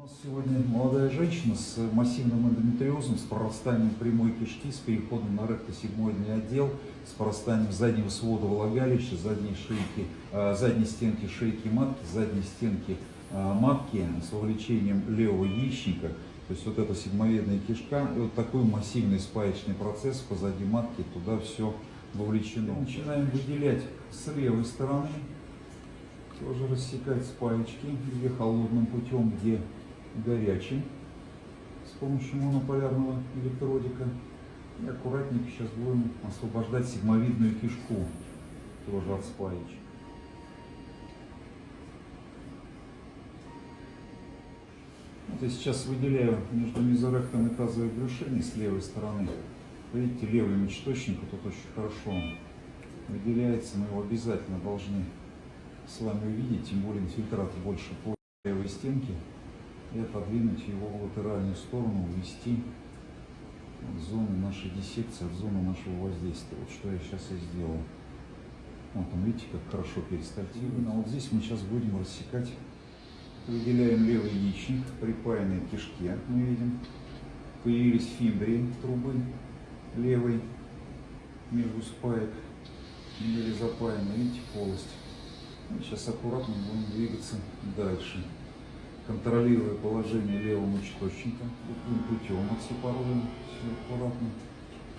У нас сегодня молодая женщина с массивным эндометриозом, с прорастанием прямой кишки, с переходом на ректосигмоидный отдел, с прорастанием заднего свода влагалища, задней, шейки, э, задней стенки шейки матки, задней стенки э, матки, с вовлечением левого яичника. То есть вот эта сигмовидная кишка и вот такой массивный спаечный процесс позади матки, туда все вовлечено. Начинаем выделять с левой стороны, тоже рассекать спаечки, где холодным путем, где горячим с помощью монополярного электродика. И аккуратненько сейчас будем освобождать сигмовидную кишку тоже от спаечек. Вот я сейчас выделяю между мезоректом и тазовой брюшиной с левой стороны. Видите, левый мочеточник тут очень хорошо выделяется, мы его обязательно должны с вами увидеть, тем более инфильтрат больше по левой стенке и отодвинуть его в латеральную сторону, увести от зоны нашей диссекции, от зоны нашего воздействия. Вот что я сейчас и сделал. Вот он, видите, как хорошо перистальтировано. Вот здесь мы сейчас будем рассекать. Выделяем левый яичник, припаянный к кишке, мы видим. Появились фимбрии трубы левой между спаек, или запаяны, видите, полость. Сейчас аккуратно будем двигаться дальше контролируя положение левого мочеточника, таким путем отсепаруем все аккуратно.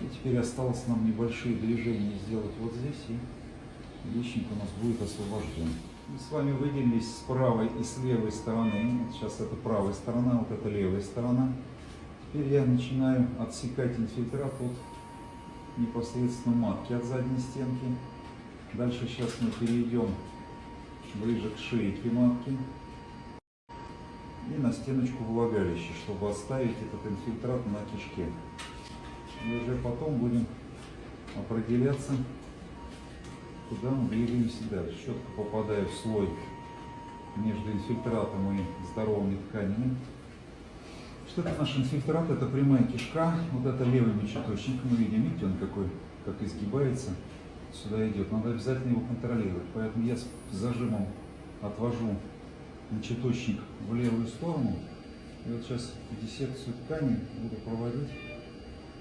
И теперь осталось нам небольшие движения сделать вот здесь, и яичник у нас будет освобожден. Мы с вами выделились с правой и с левой стороны. Сейчас это правая сторона, вот это левая сторона. Теперь я начинаю отсекать инфильтрат от непосредственно матки от задней стенки. Дальше сейчас мы перейдем ближе к шейке матки и на стеночку влагалища, чтобы оставить этот инфильтрат на кишке. И уже потом будем определяться, куда мы двигаемся дальше. Четко попадая в слой между инфильтратом и здоровыми тканями. Что это наш инфильтрат? Это прямая кишка. Вот это левый мочеточник. Мы видим, видите, он какой, как изгибается. Сюда идет. Надо обязательно его контролировать. Поэтому я с зажимом отвожу мочеточник в левую сторону. И вот сейчас диссекцию ткани буду проводить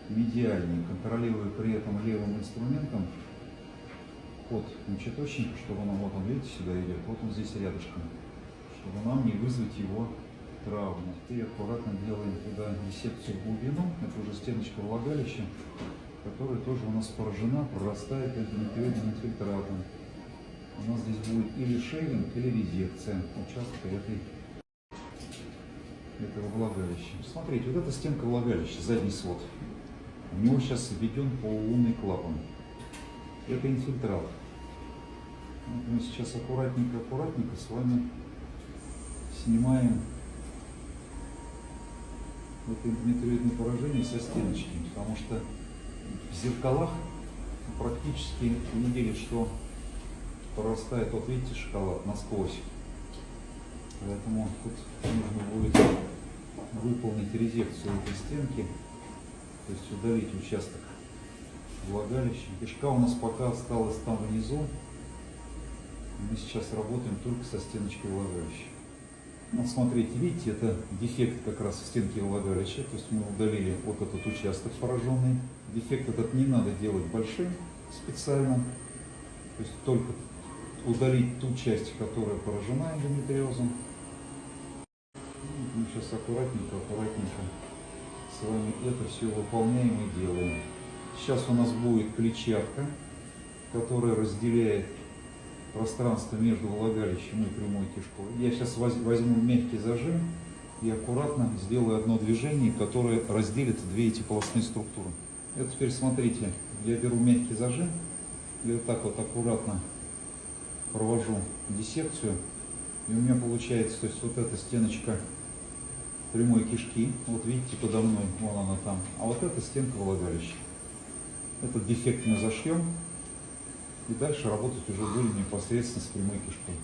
медиальнее, контролируя при этом левым инструментом ход мочеточника, чтобы он, вот он, видите, сюда идет, вот он здесь рядышком, чтобы нам не вызвать его травму. И аккуратно делаем туда диссекцию в глубину, это уже стеночка влагалища, которая тоже у нас поражена, прорастает эндометриозным инфильтратом у нас здесь будет или шейвинг, или резекция участка этой, этого влагалища. Смотрите, вот эта стенка влагалища, задний свод. У него сейчас введен полулунный клапан. Это инфильтрат. Вот мы сейчас аккуратненько-аккуратненько с вами снимаем это эндометриозное поражение со стеночки, потому что в зеркалах практически видели, что прорастает, вот видите, шоколад насквозь. Поэтому тут нужно будет выполнить резекцию этой стенки, то есть удалить участок влагалища. Кишка у нас пока осталась там внизу. Мы сейчас работаем только со стеночкой влагалища. Вот смотрите, видите, это дефект как раз в стенке влагалища, то есть мы удалили вот этот участок пораженный. Дефект этот не надо делать большим специально, то есть только удалить ту часть, которая поражена эндометриозом. Мы сейчас аккуратненько, аккуратненько с вами это все выполняем и делаем. Сейчас у нас будет клетчатка, которая разделяет пространство между влагалищем и прямой кишкой. Я сейчас возьму мягкий зажим и аккуратно сделаю одно движение, которое разделит две эти полостные структуры. Это теперь смотрите, я беру мягкий зажим и вот так вот аккуратно провожу диссекцию, и у меня получается, то есть вот эта стеночка прямой кишки, вот видите, подо мной, вон она там, а вот эта стенка влагалища. Этот дефект мы зашьем, и дальше работать уже будем непосредственно с прямой кишкой.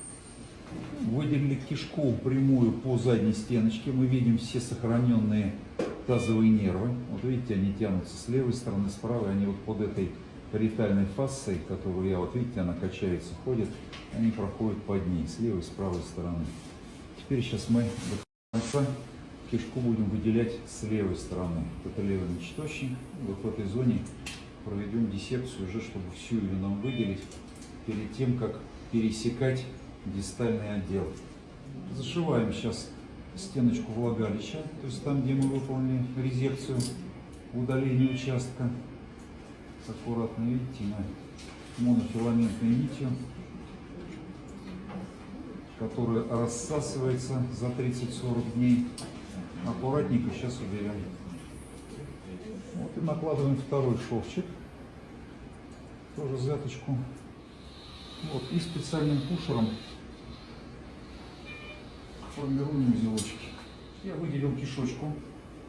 Выделили кишку прямую по задней стеночке, мы видим все сохраненные тазовые нервы. Вот видите, они тянутся с левой стороны, с правой, они вот под этой париетальной фасцией, которую я, вот видите, она качается, ходит, они проходят под ней, с левой и с правой стороны. Теперь сейчас мы конца кишку будем выделять с левой стороны. Это левый мочеточник. Вот в этой зоне проведем диссекцию уже, чтобы всю ее нам выделить перед тем, как пересекать дистальный отдел. Зашиваем сейчас стеночку влагалища, то есть там, где мы выполнили резекцию, удаление участка. Аккуратно, видите, мы монофиламентной нитью, которая рассасывается за 30-40 дней. Аккуратненько сейчас уберем. Вот и накладываем второй шовчик, тоже заточку. Вот, и специальным пушером формируем узелочки. Я выделил кишочку.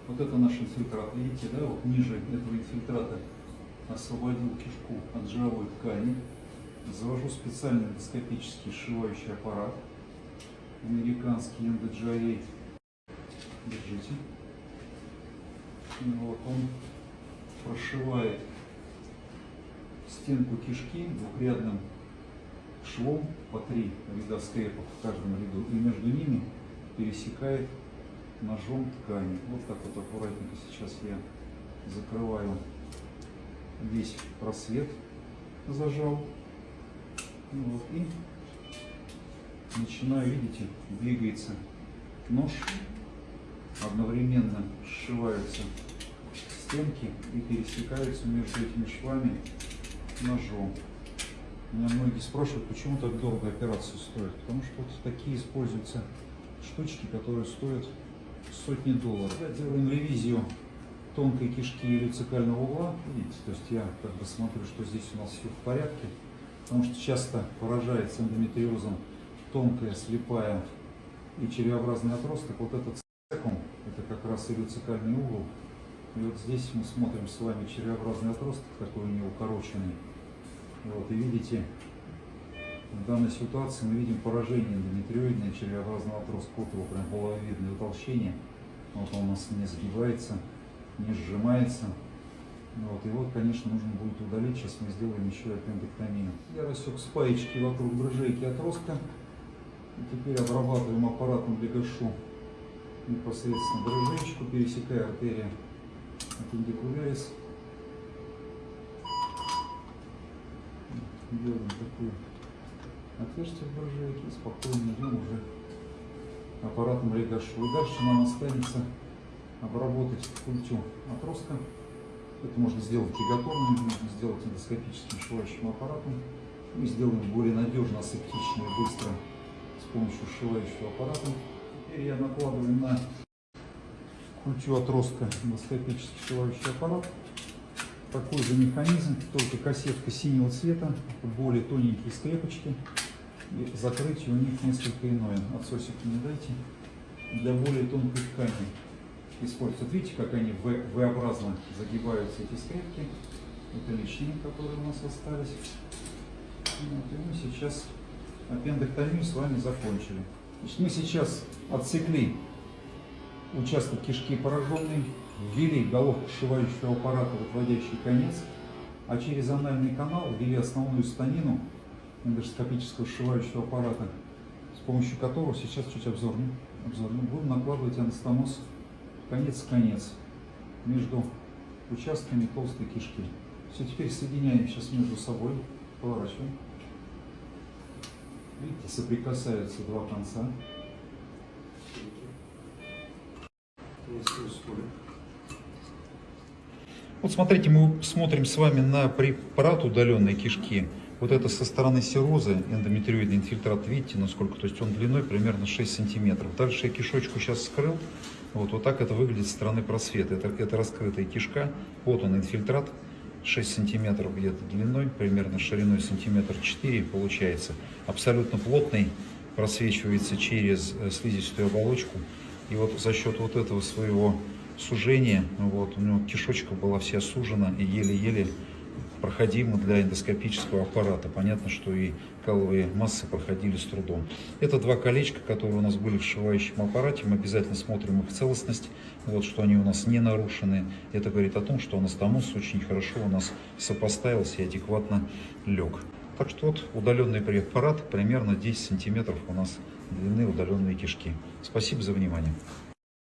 Вот это наш инфильтрат. Видите, да, вот ниже этого инфильтрата освободил кишку от жировой ткани. Завожу специальный эндоскопический сшивающий аппарат. Американский эндоджией. Держите. И вот он прошивает стенку кишки двухрядным швом по три ряда скрепов в каждом ряду и между ними пересекает ножом ткани. Вот так вот аккуратненько сейчас я закрываю весь просвет, зажал. Вот, и начинаю, видите, двигается нож, одновременно сшиваются стенки и пересекаются между этими швами ножом. Меня многие спрашивают, почему так дорого операция стоит. Потому что вот такие используются штучки, которые стоят сотни долларов. Я делаем ревизию тонкой кишки или цикального угла. Видите, то есть я как бы смотрю, что здесь у нас все в порядке. Потому что часто поражается эндометриозом тонкая, слепая и червеобразный отросток. Вот этот цекум, это как раз илюцикальный угол. И вот здесь мы смотрим с вами червеобразный отросток, такой у него укороченный. Вот, и видите, в данной ситуации мы видим поражение эндометриоидное червеобразного отростка. Вот его прям половидное утолщение. Вот он у нас не загибается, не сжимается. Вот, и вот, конечно, нужно будет удалить. Сейчас мы сделаем еще аппендэктомию. Я рассек спаечки вокруг брыжейки отростка. И теперь обрабатываем аппаратом легашу непосредственно брыжечку, пересекая артерию аппендикулярис. делаем такое отверстие в буржуйке, спокойно идем уже аппаратом регашу. И дальше нам останется обработать культю отростка. Это можно сделать и готовым, можно сделать эндоскопическим сшивающим аппаратом. Мы сделаем более надежно, асептично и быстро с помощью сшивающего аппарата. Теперь я накладываю на культю отростка эндоскопический сшивающий аппарат такой же механизм, только кассетка синего цвета, более тоненькие скрепочки. И закрытие у них несколько иное. Отсосики не дайте. Для более тонкой ткани используют. Видите, как они V-образно загибаются, эти скрепки. Это лишние, которые у нас остались. Вот, и мы сейчас аппендэктомию с вами закончили. Значит, мы сейчас отсекли участок кишки пораженный, ввели головку сшивающего аппарата в отводящий конец, а через анальный канал ввели основную станину эндоскопического сшивающего аппарата, с помощью которого сейчас чуть обзорно, обзорно будем накладывать анастомоз конец в конец между участками толстой кишки. Все, теперь соединяем сейчас между собой, поворачиваем. Видите, соприкасаются два конца. Вот смотрите, мы смотрим с вами на препарат удаленной кишки. Вот это со стороны серозы, эндометриоидный инфильтрат, видите, насколько, то есть он длиной примерно 6 сантиметров. Дальше я кишочку сейчас скрыл, вот, вот так это выглядит со стороны просвета. Это, это раскрытая кишка, вот он инфильтрат, 6 сантиметров где-то длиной, примерно шириной сантиметр 4 получается. Абсолютно плотный, просвечивается через э, слизистую оболочку. И вот за счет вот этого своего сужения, вот, у него кишочка была вся сужена и еле-еле проходима для эндоскопического аппарата. Понятно, что и каловые массы проходили с трудом. Это два колечка, которые у нас были в сшивающем аппарате. Мы обязательно смотрим их целостность, вот, что они у нас не нарушены. Это говорит о том, что анастомоз очень хорошо у нас сопоставился и адекватно лег. Так что вот удаленный препарат, примерно 10 сантиметров у нас длины удаленной кишки. Спасибо за внимание.